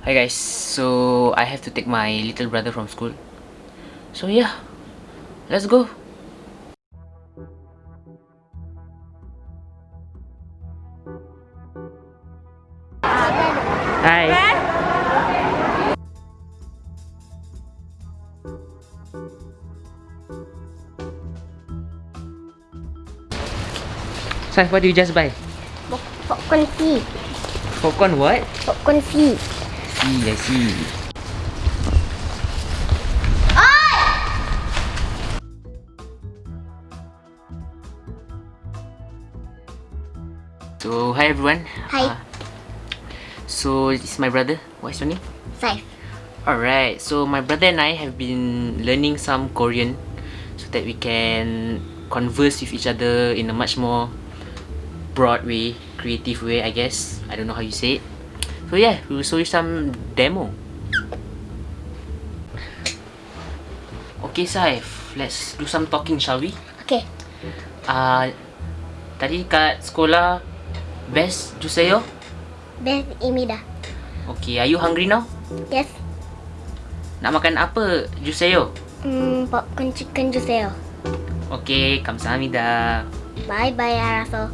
Hi guys, so I have to take my little brother from school. So yeah, let's go. Hi. Sai, what do you just buy? Popcorn C. Popcorn what? Popcorn C. See, I see. So, hi everyone. Hi. Uh, so, this is my brother. What's your name? Saif. Alright, so my brother and I have been learning some Korean so that we can converse with each other in a much more broad way, creative way, I guess. I don't know how you say it. So yeah, we'll show you some demo. Okay, Saif. Let's do some talking, shall we? Okay. Ah, uh, tadi kat sekolah, best Juseo? Best Imida. Okay, are you hungry now? Yes. Nak makan apa, Juseo? Hmm, popcorn chicken Juseo. Okay, kamsahamida. Bye-bye, Bye. -bye Araso.